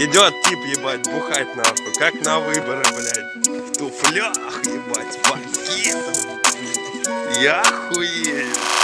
Идет тип, ебать, бухать нахуй, как на выборы, блядь. В туфлях, ебать, пакетом. Я хуею.